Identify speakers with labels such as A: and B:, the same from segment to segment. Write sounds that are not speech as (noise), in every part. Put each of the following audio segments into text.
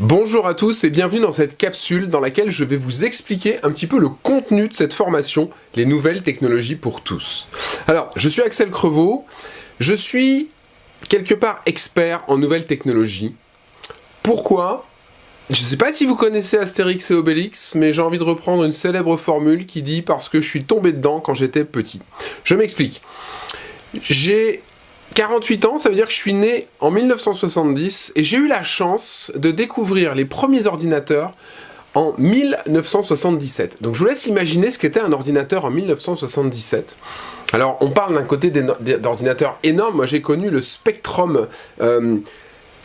A: Bonjour à tous et bienvenue dans cette capsule dans laquelle je vais vous expliquer un petit peu le contenu de cette formation, les nouvelles technologies pour tous. Alors, je suis Axel Crevaux, je suis quelque part expert en nouvelles technologies. Pourquoi? Je ne sais pas si vous connaissez Astérix et Obélix, mais j'ai envie de reprendre une célèbre formule qui dit « parce que je suis tombé dedans quand j'étais petit ». Je m'explique. J'ai 48 ans, ça veut dire que je suis né en 1970 et j'ai eu la chance de découvrir les premiers ordinateurs en 1977. Donc je vous laisse imaginer ce qu'était un ordinateur en 1977. Alors on parle d'un côté d'ordinateurs énormes, moi j'ai connu le Spectrum euh,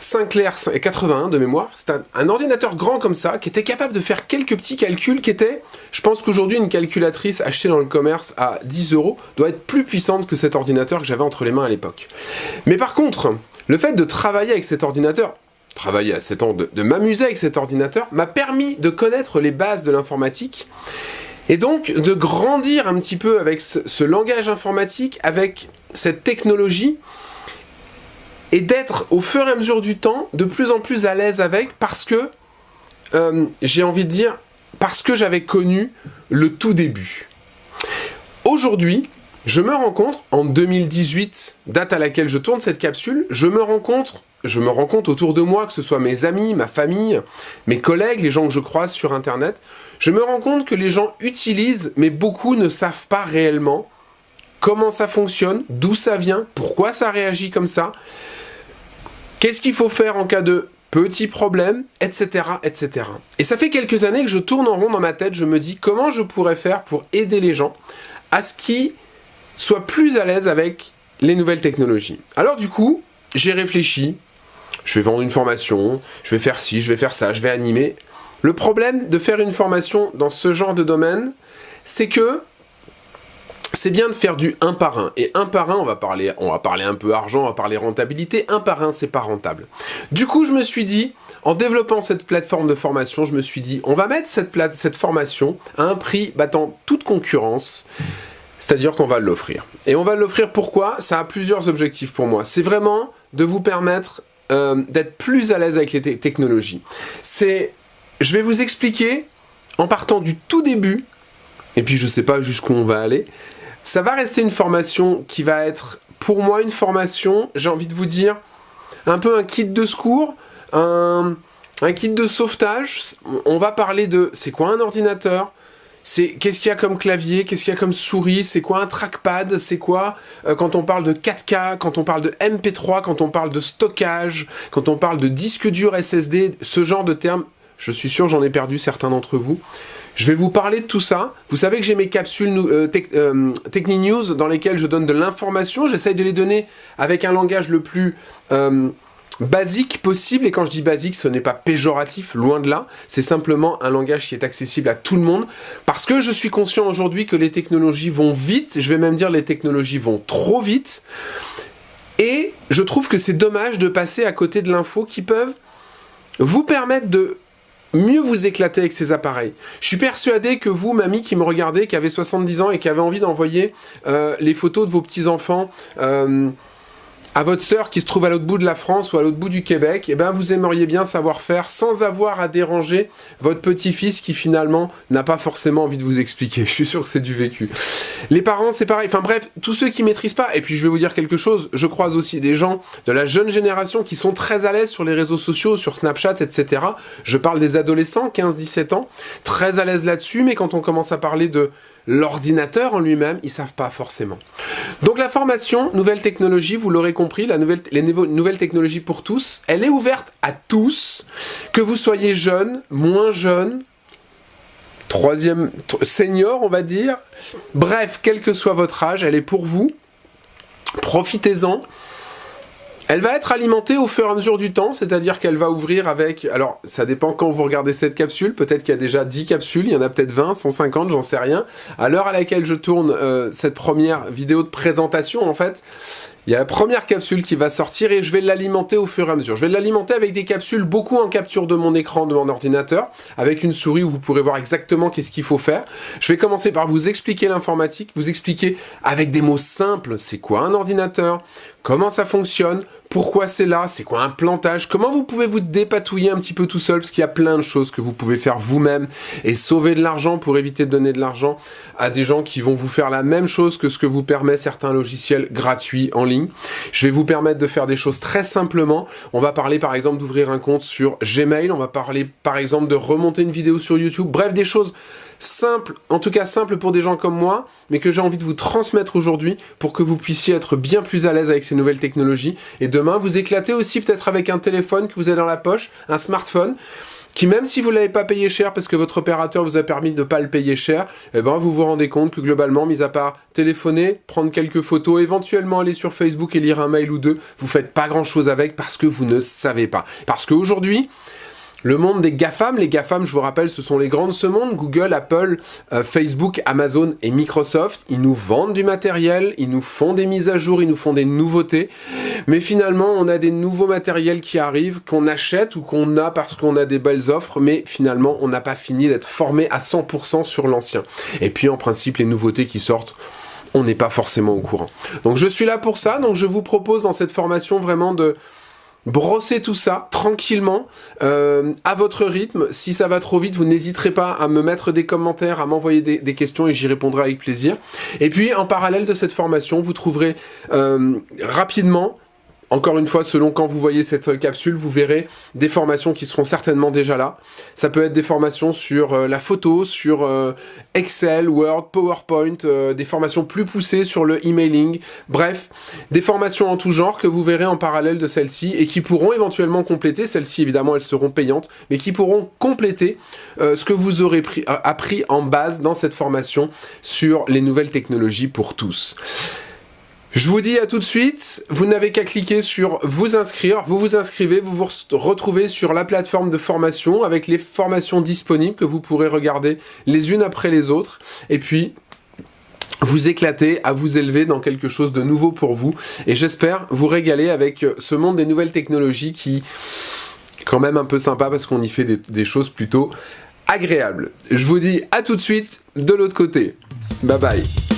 A: Sinclair 81 de mémoire, c'est un, ordinateur grand comme ça, qui était capable de faire quelques petits calculs qui étaient, je pense qu'aujourd'hui une calculatrice achetée dans le commerce à 10 euros doit être plus puissante que cet ordinateur que j'avais entre les mains à l'époque. Mais par contre, le fait de travailler avec cet ordinateur, travailler à 7 ans, de, m'amuser avec cet ordinateur, m'a permis de connaître les bases de l'informatique, et donc de grandir un petit peu avec ce langage informatique, avec cette technologie, et d'être au fur et à mesure du temps de plus en plus à l'aise avec parce que, euh, j'ai envie de dire, parce que j'avais connu le tout début. Aujourd'hui, je me rencontre en 2018, date à laquelle je tourne cette capsule, je me rencontre, je me rends compte autour de moi, que ce soit mes amis, ma famille, mes collègues, les gens que je croise sur internet, je me rends compte que les gens utilisent, mais beaucoup ne savent pas réellement comment ça fonctionne, d'où ça vient, pourquoi ça réagit comme ça. Qu'est-ce qu'il faut faire en cas de petits problèmes, etc., etc. Et ça fait quelques années que je tourne en rond dans ma tête, je me dis comment je pourrais faire pour aider les gens à ce qu'ils soient plus à l'aise avec les nouvelles technologies. Alors du coup, j'ai réfléchi, je vais vendre une formation, je vais faire ci, je vais faire ça, je vais animer. Le problème de faire une formation dans ce genre de domaine, c'est que c'est bien de faire du un par un. Et un par un, on va parler, on va parler un peu argent, on va parler rentabilité. Un par un, c'est pas rentable. Du coup, je me suis dit, en développant cette plateforme de formation, je me suis dit, on va mettre cette, cette formation à un prix battant toute concurrence. C'est-à-dire qu'on va l'offrir. Et on va l'offrir pourquoi? Ça a plusieurs objectifs pour moi. C'est vraiment de vous permettre euh, d'être plus à l'aise avec les technologies. C'est, je vais vous expliquer, en partant du tout début, et puis je sais pas jusqu'où on va aller, ça va rester une formation qui va être, pour moi, une formation, j'ai envie de vous dire, un peu un kit de secours, un, kit de sauvetage. On va parler de, c'est quoi un ordinateur? C'est qu'est-ce qu'il y a comme clavier, qu'est-ce qu'il y a comme souris, c'est quoi un trackpad, c'est quoi euh, quand on parle de 4K, quand on parle de MP3, quand on parle de stockage, quand on parle de disque dur SSD, ce genre de termes, je suis sûr j'en ai perdu certains d'entre vous. Je vais vous parler de tout ça. Vous savez que j'ai mes capsules euh, euh News dans lesquelles je donne de l'information. J'essaye de les donner avec un langage le plus euh, basique possible. Et quand je dis basique, ce n'est pas péjoratif, loin de là. C'est simplement un langage qui est accessible à tout le monde. Parce que je suis conscient aujourd'hui que les technologies vont vite. Je vais même dire les technologies vont trop vite. Et je trouve que c'est dommage de passer à côté de l'info qui peuvent vous permettre de mieux vous éclater avec ces appareils. Je suis persuadé que vous, mamie qui me regardez, qui avez 70 ans et qui avez envie d'envoyer euh, les photos de vos petits-enfants euh, à votre sœur qui se trouve à l'autre bout de la France ou à l'autre bout du Québec, eh ben vous aimeriez bien savoir faire sans avoir à déranger votre petit-fils qui finalement n'a pas forcément envie de vous expliquer. (laughs) Je suis sûr que c'est du vécu. Les parents, c'est pareil. Enfin bref, tous ceux qui maîtrisent pas. Et puis je vais vous dire quelque chose. Je croise aussi des gens de la jeune génération qui sont très à l'aise sur les réseaux sociaux, sur Snapchat, etc. Je parle des adolescents, 15-17 ans, très à l'aise là-dessus. Mais quand on commence à parler de l'ordinateur en lui-même, ils savent pas forcément. Donc la formation Nouvelle Technologie, vous l'aurez compris, la nouvelle, les nouvelles technologies pour tous, elle est ouverte à tous, que vous soyez jeune, moins jeune, troisième, senior on va dire, bref, quel que soit votre âge, elle est pour vous, profitez-en, elle va être alimentée au fur et à mesure du temps, c'est-à-dire qu'elle va ouvrir avec... Alors, ça dépend quand vous regardez cette capsule, peut-être qu'il y a déjà 10 capsules, il y en a peut-être 20, 150, j'en sais rien. À l'heure à laquelle je tourne euh, cette première vidéo de présentation, en fait, il y a la première capsule qui va sortir et je vais l'alimenter au fur et à mesure. Je vais l'alimenter avec des capsules, beaucoup en capture de mon écran de mon ordinateur, avec une souris où vous pourrez voir exactement qu'est-ce qu'il faut faire. Je vais commencer par vous expliquer l'informatique, vous expliquer avec des mots simples, c'est quoi un ordinateur, comment ça fonctionne, pourquoi c'est là, c'est quoi un plantage, comment vous pouvez vous dépatouiller un petit peu tout seul, parce qu'il y a plein de choses que vous pouvez faire vous-même et sauver de l'argent pour éviter de donner de l'argent à des gens qui vont vous faire la même chose que ce que vous permet certains logiciels gratuits en ligne. Je vais vous permettre de faire des choses très simplement. On va parler par exemple d'ouvrir un compte sur Gmail, on va parler par exemple de remonter une vidéo sur YouTube, bref des choses simple, en tout cas simple pour des gens comme moi, mais que j'ai envie de vous transmettre aujourd'hui pour que vous puissiez être bien plus à l'aise avec ces nouvelles technologies. Et demain, vous éclatez aussi peut-être avec un téléphone que vous avez dans la poche, un smartphone, qui même si vous l'avez pas payé cher parce que votre opérateur vous a permis de pas le payer cher, eh ben vous vous rendez compte que globalement, mis à part téléphoner, prendre quelques photos, éventuellement aller sur Facebook et lire un mail ou deux, vous faites pas grand chose avec parce que vous ne savez pas. Parce qu'aujourd'hui, le monde des GAFAM, les GAFAM, je vous rappelle, ce sont les grands de ce monde, Google, Apple, euh, Facebook, Amazon et Microsoft. Ils nous vendent du matériel, ils nous font des mises à jour, ils nous font des nouveautés. Mais finalement, on a des nouveaux matériels qui arrivent, qu'on achète ou qu'on a parce qu'on a des belles offres, mais finalement, on n'a pas fini d'être formé à 100% sur l'ancien. Et puis, en principe, les nouveautés qui sortent, on n'est pas forcément au courant. Donc, je suis là pour ça. Donc, je vous propose dans cette formation vraiment de Brossez tout ça tranquillement, euh, à votre rythme. Si ça va trop vite, vous n'hésiterez pas à me mettre des commentaires, à m'envoyer des, questions et j'y répondrai avec plaisir. Et puis, en parallèle de cette formation, vous trouverez euh, rapidement encore une fois, selon quand vous voyez cette capsule, vous verrez des formations qui seront certainement déjà là. Ça peut être des formations sur euh, la photo, sur euh, Excel, Word, PowerPoint, euh, des formations plus poussées sur le emailing. Bref, des formations en tout genre que vous verrez en parallèle de celle-ci et qui pourront éventuellement compléter, celles-ci évidemment elles seront payantes, mais qui pourront compléter ce que vous aurez appris en base dans cette formation sur les nouvelles technologies pour tous. Je vous dis à tout de suite, vous n'avez qu'à cliquer sur vous inscrire, vous vous inscrivez, vous vous retrouvez sur la plateforme de formation avec les formations disponibles que vous pourrez regarder les unes après les autres et puis vous éclater, à vous élever dans quelque chose de nouveau pour vous et j'espère vous régaler avec ce monde des nouvelles technologies qui quand même un peu sympa parce qu'on y fait des, des choses plutôt agréables. Je vous dis à tout de suite de l'autre côté. Bye bye